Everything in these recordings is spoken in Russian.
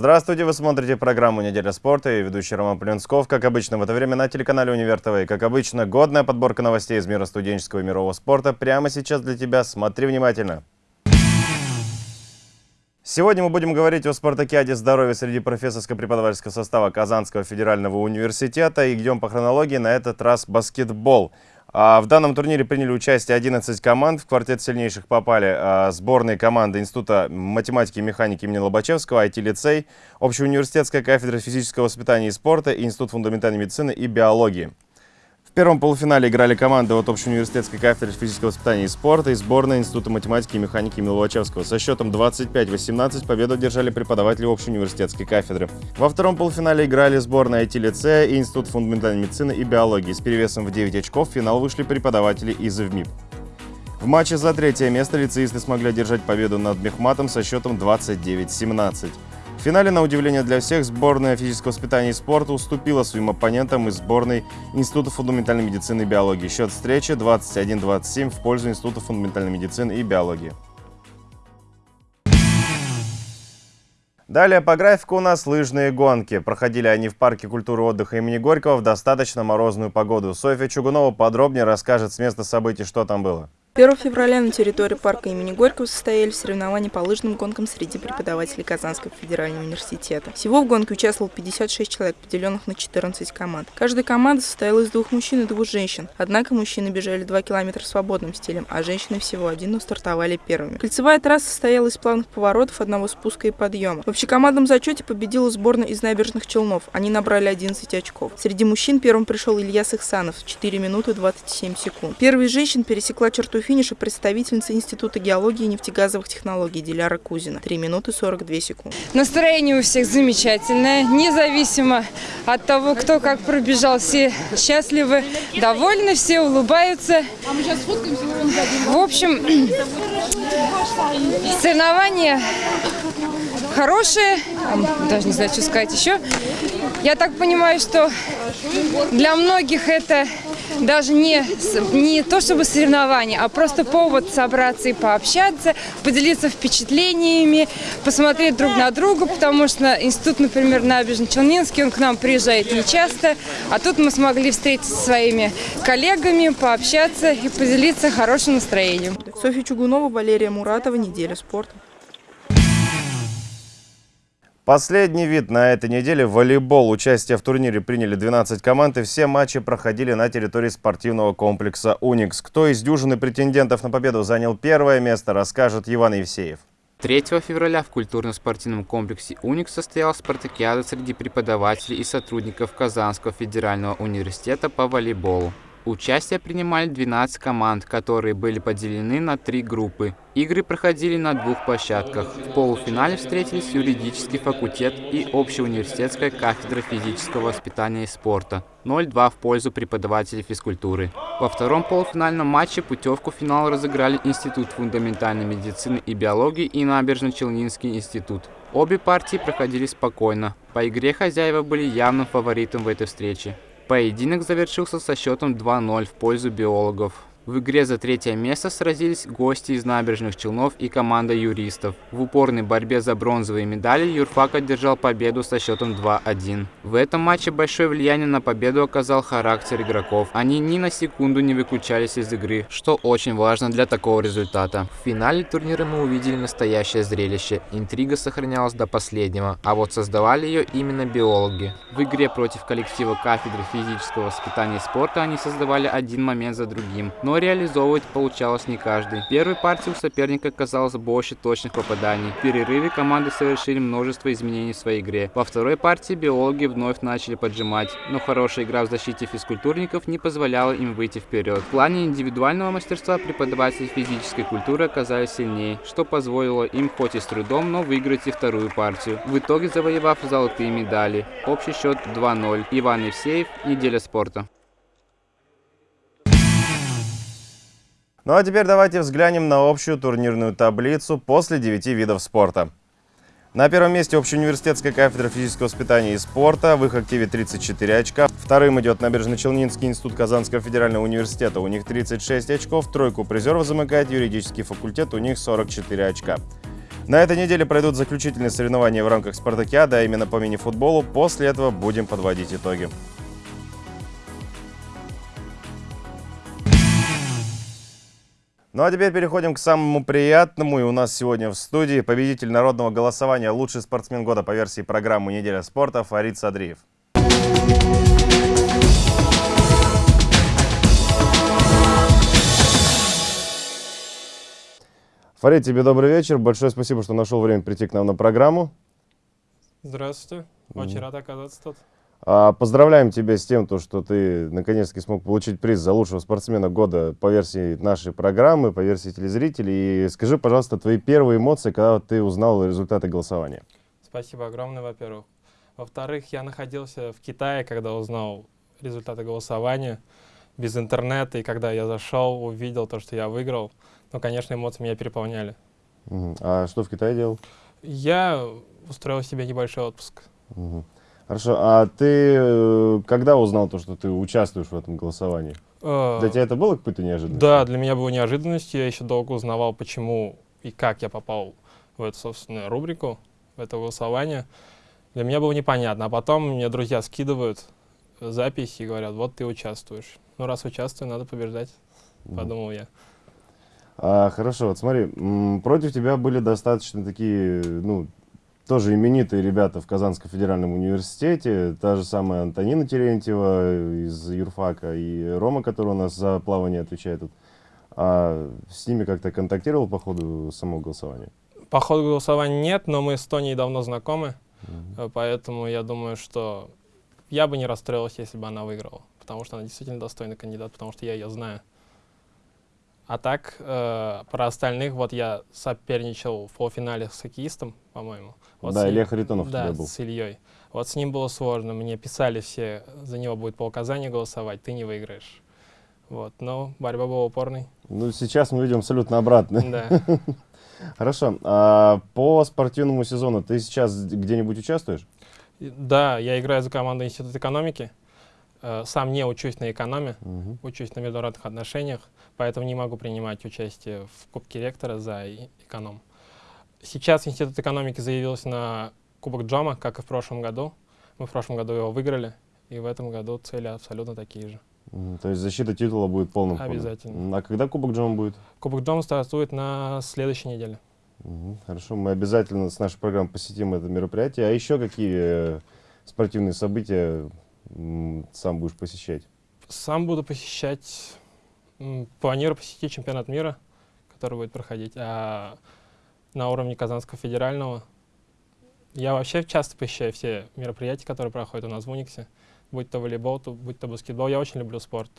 Здравствуйте, вы смотрите программу «Неделя спорта» и ведущий Роман Плюнсков. Как обычно, в это время на телеканале «Универ ТВ». И, как обычно, годная подборка новостей из мира студенческого и мирового спорта прямо сейчас для тебя. Смотри внимательно. Сегодня мы будем говорить о спартакиаде здоровья среди профессорско-преподавательского состава Казанского федерального университета. И идем по хронологии, на этот раз баскетбол. А в данном турнире приняли участие 11 команд. В квартет сильнейших попали а, сборные команды Института математики и механики имени Лобачевского, IT-лицей, Общеуниверситетская кафедра физического воспитания и спорта Институт фундаментальной медицины и биологии. В первом полуфинале играли команды от Общеуниверситетской кафедры физического воспитания и спорта и сборная Института математики и механики имени Лобачевского. Со счетом 25-18 победу одержали преподаватели Общеуниверситетской кафедры. Во втором полуфинале играли сборная IT-лицея и Институт фундаментальной медицины и биологии. С перевесом в 9 очков в финал вышли преподаватели из ИВМИП. В матче за третье место лицеисты смогли одержать победу над Мехматом со счетом 29-17. В финале, на удивление для всех, сборная физического воспитания и спорта уступила своим оппонентам из сборной Института фундаментальной медицины и биологии. Счет встречи 21-27 в пользу Института фундаментальной медицины и биологии. Далее по графику у нас лыжные гонки. Проходили они в парке культуры отдыха имени Горького в достаточно морозную погоду. Софья Чугунова подробнее расскажет с места событий, что там было. 1 февраля на территории парка имени Горького состоялись соревнования по лыжным гонкам среди преподавателей Казанского федерального университета. Всего в гонке участвовало 56 человек, поделенных на 14 команд. Каждая команда состояла из двух мужчин и двух женщин. Однако мужчины бежали 2 километра свободным стилем, а женщины всего один, но стартовали первыми. Кольцевая трасса состояла из плавных поворотов, одного спуска и подъема. В общекомандном зачете победила сборная из набережных Челнов. Они набрали 11 очков. Среди мужчин первым пришел Илья Сыхсанов 4 минуты 27 секунд. Первая из женщин пересекла черту финиша представительница Института геологии и нефтегазовых технологий Диляра Кузина. 3 минуты 42 секунды. Настроение у всех замечательное, независимо от того, кто как пробежал. Все счастливы, довольны, все улыбаются. В общем, соревнования хорошие, даже не знаю, что сказать еще. Я так понимаю, что для многих это даже не, не то чтобы соревнование, а просто повод собраться и пообщаться, поделиться впечатлениями, посмотреть друг на друга, потому что институт, например, Набережно-Челнинский, он к нам приезжает нечасто, а тут мы смогли встретиться со своими коллегами, пообщаться и поделиться хорошим настроением. Софья Чугунова, Валерия Муратова, «Неделя спорта». Последний вид на этой неделе – волейбол. Участие в турнире приняли 12 команд, и все матчи проходили на территории спортивного комплекса «Уникс». Кто из дюжины претендентов на победу занял первое место, расскажет Иван Евсеев. 3 февраля в культурно-спортивном комплексе «Уникс» состоялась спартакиада среди преподавателей и сотрудников Казанского федерального университета по волейболу. Участие принимали 12 команд, которые были поделены на три группы. Игры проходили на двух площадках. В полуфинале встретились юридический факультет и общеуниверситетская кафедра физического воспитания и спорта. 0-2 в пользу преподавателей физкультуры. Во втором полуфинальном матче путевку в финал разыграли Институт фундаментальной медицины и биологии и Набережно-Челнинский институт. Обе партии проходили спокойно. По игре хозяева были явным фаворитом в этой встрече. Поединок завершился со счетом 2-0 в пользу биологов. В игре за третье место сразились гости из набережных Челнов и команда юристов. В упорной борьбе за бронзовые медали юрфак одержал победу со счетом 2-1. В этом матче большое влияние на победу оказал характер игроков. Они ни на секунду не выключались из игры, что очень важно для такого результата. В финале турнира мы увидели настоящее зрелище. Интрига сохранялась до последнего, а вот создавали ее именно биологи. В игре против коллектива кафедры физического воспитания и спорта они создавали один момент за другим, но реализовывать получалось не каждый. Первой партии у соперника казалось больше точных попаданий. В перерыве команды совершили множество изменений в своей игре. Во второй партии биологи вновь начали поджимать, но хорошая игра в защите физкультурников не позволяла им выйти вперед. В плане индивидуального мастерства преподаватели физической культуры оказались сильнее, что позволило им хоть и с трудом, но выиграть и вторую партию. В итоге завоевав золотые медали. Общий счет 2-0. Иван Евсеев, неделя спорта. Ну а теперь давайте взглянем на общую турнирную таблицу после 9 видов спорта. На первом месте общеуниверситетская кафедра физического воспитания и спорта. В их активе 34 очка. Вторым идет Набережно-Челнинский институт Казанского федерального университета. У них 36 очков. Тройку призеров замыкает юридический факультет. У них 44 очка. На этой неделе пройдут заключительные соревнования в рамках спартакиады, а именно по мини-футболу. После этого будем подводить итоги. Ну а теперь переходим к самому приятному. И у нас сегодня в студии победитель народного голосования «Лучший спортсмен года» по версии программы «Неделя спорта» Фарид Садриев. Фарид, тебе добрый вечер. Большое спасибо, что нашел время прийти к нам на программу. Здравствуйте. Очень рад оказаться тут. А, Поздравляем тебя с тем, то, что ты наконец-таки смог получить приз за лучшего спортсмена года по версии нашей программы, по версии телезрителей. И скажи, пожалуйста, твои первые эмоции, когда ты узнал результаты голосования. Спасибо огромное, во-первых. Во-вторых, я находился в Китае, когда узнал результаты голосования без интернета, и когда я зашел, увидел то, что я выиграл, ну, конечно, эмоции меня переполняли. А что в Китае делал? Я устроил себе небольшой отпуск. Мгм. Хорошо, а ты э, когда узнал то, что ты участвуешь в этом голосовании? Э, Для тебя это было какой-то неожиданностью? Да, для меня было неожиданностью. Я еще долго узнавал, почему и как я попал в эту, собственную рубрику, в это голосование. Для меня было непонятно. А потом мне друзья скидывают запись и говорят, вот ты участвуешь. Ну, раз участвую, надо побеждать, Мгм. подумал я. А, хорошо, вот смотри, против тебя были достаточно такие, ну, тоже именитые ребята в Казанском федеральном университете, та же самая Антонина Терентьева из юрфака и Рома, который у нас за плавание отвечает. А с ними как-то контактировал по ходу самого голосования? По ходу голосования нет, но мы с Тоней давно знакомы, Мгм. э, поэтому я думаю, что я бы не расстроился, если бы она выиграла, потому что она действительно достойный кандидат, потому что я ее знаю. А так, э, про остальных, вот я соперничал в полуфинале с хоккеистом, по-моему. Вот Да, с Илья Харитонов да, был. с Ильей. Вот с ним было сложно, мне писали все, за него будет по указанию голосовать, ты не выиграешь. Вот, но борьба была упорной. Ну, сейчас мы видим абсолютно обратное. Да. Хорошо, а по спортивному сезону ты сейчас где-нибудь участвуешь? Да, я играю за команду Института экономики. Э, Сам не учусь на экономе, Мгм. учусь на международных отношениях, поэтому не могу принимать участие в Кубке ректора за эконом. Сейчас Институт экономики заявился на Кубок Джома, как и в прошлом году. Мы в прошлом году его выиграли, и в этом году цели абсолютно такие же. То есть защита титула будет полным ходом? Обязательно. М, А когда Кубок Джома будет? Кубок Джома стартует на следующей неделе. Мгм, Хорошо, мы обязательно с нашей программой посетим это мероприятие. А еще какие э, спортивные события сам будешь посещать? Сам буду посещать, планирую посетить чемпионат мира, который будет проходить, а на уровне Казанского федерального. Я вообще часто посещаю все мероприятия, которые проходят у нас в Униксе. Будь то волейбол, то, будь то баскетбол. Я очень люблю спорт,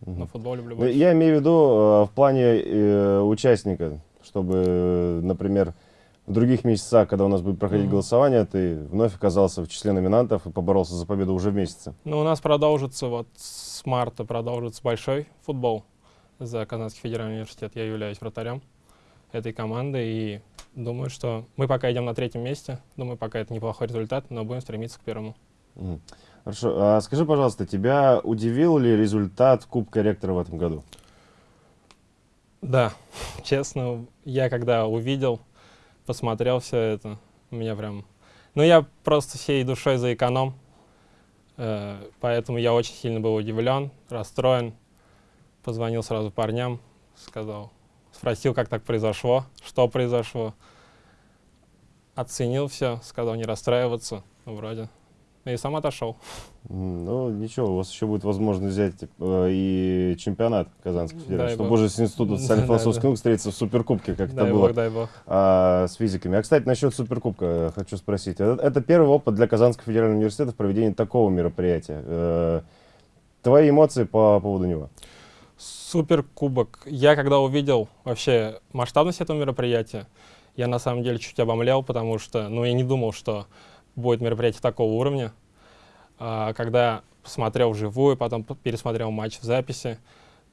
Мгм. но футбол люблю Ну, больше. Я имею в виду э, в плане э, участника, чтобы, э, например, в других месяцах, когда у нас будет проходить Мгм. голосование, ты вновь оказался в числе номинантов и поборолся за победу уже в месяце. Ну, у нас продолжится, вот с марта продолжится большой футбол за Казанский федеральный университет. Я являюсь вратарем этой команды и думаю, что мы пока идем на третьем месте. Думаю, пока это неплохой результат, но будем стремиться к первому. Мгм. Хорошо, а скажи, пожалуйста, тебя удивил ли результат Кубка ректора в этом году? Да, честно, я когда увидел, посмотрел все это, меня прям... Ну, я просто всей душой за эконом, э, поэтому я очень сильно был удивлен, расстроен. Позвонил сразу парням, сказал, спросил, как так произошло, что произошло. Оценил все, сказал не расстраиваться, ну, вроде. И сам отошел. Ну, ничего, у вас еще будет возможность взять э, и чемпионат Казанского Дай федерального, чтобы бог. уже с Институтом Да, социально-философских наук встретиться в Суперкубке, как это дай было бог, дай бог. а, с физиками. А, кстати, насчет Суперкубка э, хочу спросить. Это, это первый опыт для Казанского федерального университета в проведении такого мероприятия. Э, твои эмоции по поводу него? Супер кубок. Я когда увидел вообще масштабность этого мероприятия, я на самом деле чуть обомлел, потому что, ну, я не думал, что будет мероприятие такого уровня. А, когда посмотрел вживую, потом пересмотрел матч в записи,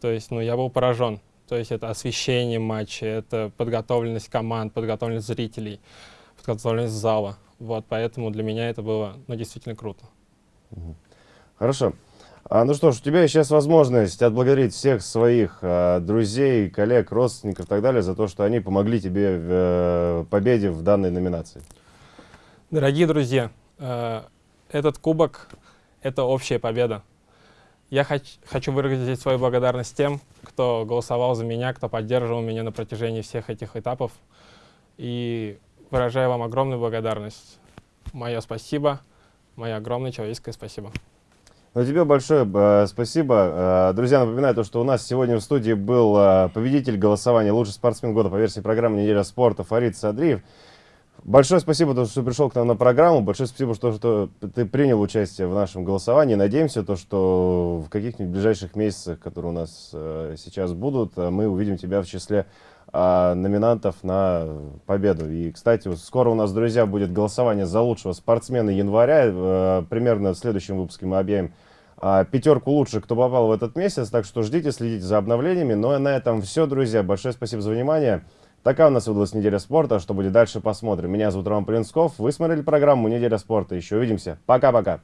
то есть, ну, я был поражен. То есть это освещение матча, это подготовленность команд, подготовленность зрителей, подготовленность зала. Вот, поэтому для меня это было, ну, действительно круто. Хорошо. А, ну что ж, у тебя сейчас возможность отблагодарить всех своих а, друзей, коллег, родственников и так далее за то, что они помогли тебе в э, победе в данной номинации. Дорогие друзья, э, этот кубок — это общая победа. Я хоч, хочу выразить свою благодарность тем, кто голосовал за меня, кто поддерживал меня на протяжении всех этих этапов. И выражаю вам огромную благодарность. Мое спасибо, мое огромное человеческое спасибо. Ну, тебе большое э, спасибо. Э, друзья, напоминаю, то, что у нас сегодня в студии был победитель голосования «Лучший спортсмен года» по версии программы «Неделя спорта» Фарид Садриев. Большое спасибо, то, что пришел к нам на программу. Большое спасибо, что, что ты принял участие в нашем голосовании. Надеемся, то, что в каких-нибудь ближайших месяцах, которые у нас э, сейчас будут, э, мы увидим тебя в числе э, номинантов на победу. И, кстати, скоро у нас, друзья, будет голосование за лучшего спортсмена января. Э, примерно в следующем выпуске мы объявим э, пятерку лучших, кто попал в этот месяц. Так что ждите, следите за обновлениями. Ну а на этом все, друзья. Большое спасибо за внимание. Такая у нас выдалась неделя спорта. Что будет дальше, посмотрим. Меня зовут Роман Полинсков. Вы смотрели программу «Неделя спорта». Еще увидимся. Пока-пока.